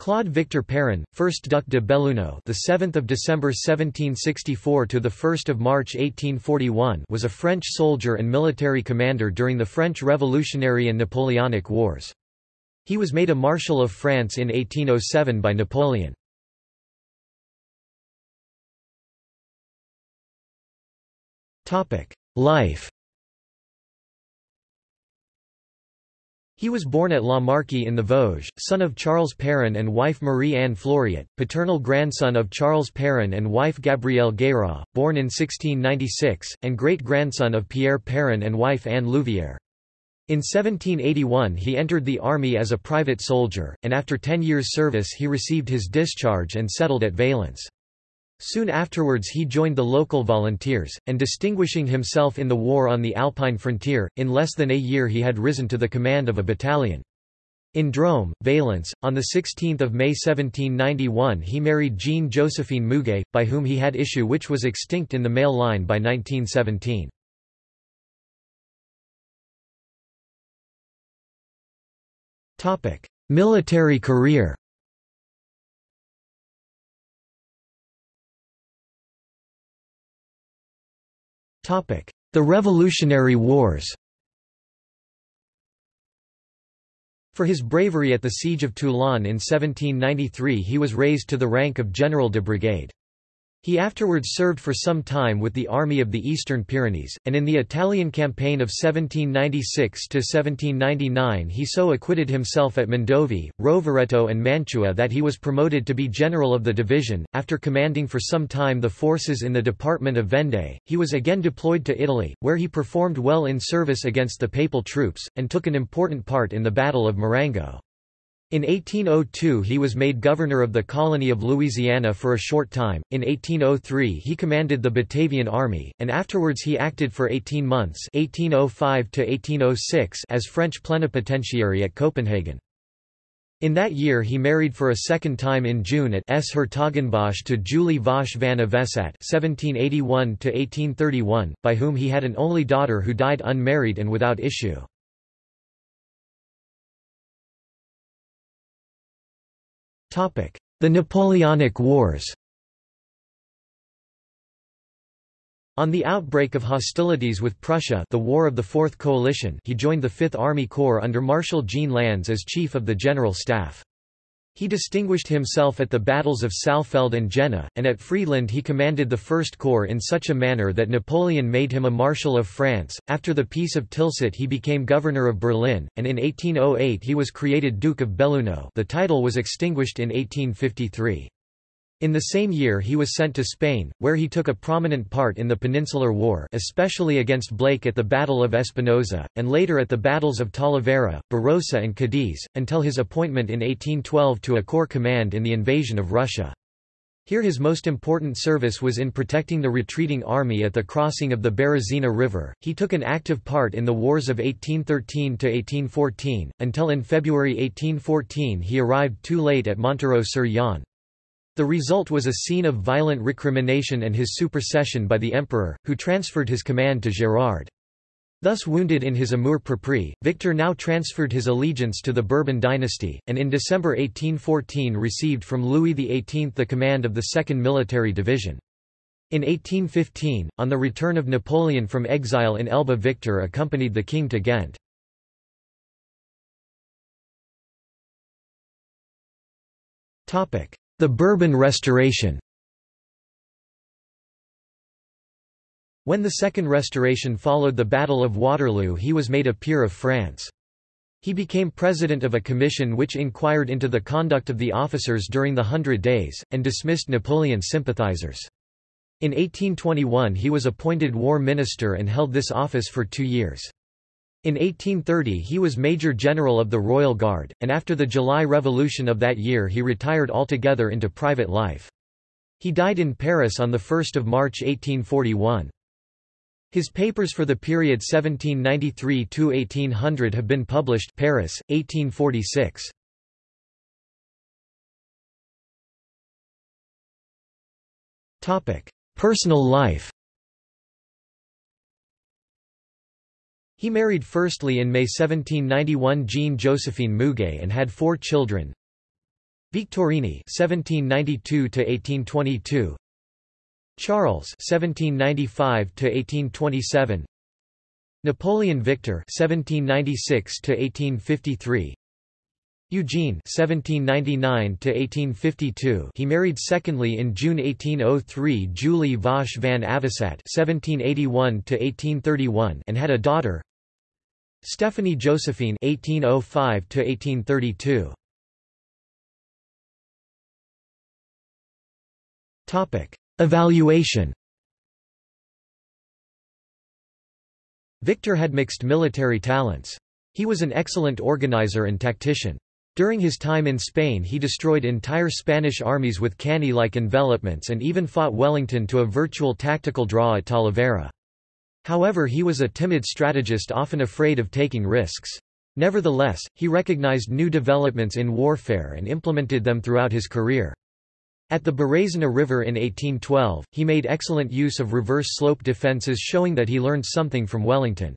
Claude Victor Perrin, 1st Duc de Belluno, the 7th of December 1764 to the 1st of March 1841, was a French soldier and military commander during the French Revolutionary and Napoleonic Wars. He was made a Marshal of France in 1807 by Napoleon. Topic: Life He was born at La Marque in the Vosges, son of Charles Perrin and wife Marie-Anne Floriot, paternal grandson of Charles Perrin and wife Gabrielle Guérat, born in 1696, and great-grandson of Pierre Perrin and wife Anne Louvière. In 1781 he entered the army as a private soldier, and after ten years' service he received his discharge and settled at Valence. Soon afterwards he joined the local volunteers, and distinguishing himself in the war on the Alpine frontier, in less than a year he had risen to the command of a battalion. In Drôme, Valence, on 16 May 1791 he married Jean Josephine Muguet, by whom he had issue which was extinct in the male line by 1917. Military career The Revolutionary Wars For his bravery at the Siege of Toulon in 1793 he was raised to the rank of General de Brigade. He afterwards served for some time with the Army of the Eastern Pyrenees, and in the Italian campaign of 1796–1799 he so acquitted himself at Mondovì, Rovereto and Mantua that he was promoted to be general of the division. After commanding for some time the forces in the department of Vendée, he was again deployed to Italy, where he performed well in service against the papal troops, and took an important part in the Battle of Marengo. In 1802 he was made governor of the colony of Louisiana for a short time, in 1803 he commanded the Batavian Army, and afterwards he acted for 18 months 1805 as French plenipotentiary at Copenhagen. In that year he married for a second time in June at S. Hertogenbosch to Julie Vosch van Avesat (1781–1831), by whom he had an only daughter who died unmarried and without issue. The Napoleonic Wars On the outbreak of hostilities with Prussia the War of the Fourth Coalition he joined the Fifth Army Corps under Marshal Jean Lannes as Chief of the General Staff. He distinguished himself at the battles of Saalfeld and Jena, and at Friedland he commanded the First Corps in such a manner that Napoleon made him a Marshal of France. After the Peace of Tilsit he became Governor of Berlin, and in 1808 he was created Duke of Belluno the title was extinguished in 1853. In the same year he was sent to Spain, where he took a prominent part in the Peninsular War especially against Blake at the Battle of Espinosa, and later at the battles of Talavera, Barrosa and Cadiz, until his appointment in 1812 to a corps command in the invasion of Russia. Here his most important service was in protecting the retreating army at the crossing of the Berezina River. He took an active part in the wars of 1813 to 1814 until in February 1814 he arrived too late at Montereau-sur-Yonne. The result was a scene of violent recrimination and his supersession by the emperor, who transferred his command to Gérard. Thus wounded in his amour-propre, Victor now transferred his allegiance to the Bourbon dynasty, and in December 1814 received from Louis XVIII the command of the 2nd Military Division. In 1815, on the return of Napoleon from exile in Elba Victor accompanied the king to Ghent. The Bourbon Restoration When the Second Restoration followed the Battle of Waterloo he was made a peer of France. He became president of a commission which inquired into the conduct of the officers during the Hundred Days, and dismissed Napoleon's sympathizers. In 1821 he was appointed war minister and held this office for two years. In 1830 he was Major General of the Royal Guard, and after the July Revolution of that year he retired altogether into private life. He died in Paris on 1 March 1841. His papers for the period 1793–1800 have been published Paris, 1846. Personal life He married firstly in May 1791 Jean Josephine Muguet and had four children. Victorini (1792–1822), Charles (1795–1827), Napoleon Victor (1796–1853), Eugene (1799–1852). He married secondly in June 1803 Julie Vache van Avisat (1781–1831) and had a daughter, Stephanie Josephine (1805–1832). Topic: Evaluation. Victor had mixed military talents. He was an excellent organizer and tactician. During his time in Spain he destroyed entire Spanish armies with Cannae-like envelopments and even fought Wellington to a virtual tactical draw at Talavera. However he was a timid strategist often afraid of taking risks. Nevertheless, he recognized new developments in warfare and implemented them throughout his career. At the Berezina River in 1812, he made excellent use of reverse slope defences showing that he learned something from Wellington.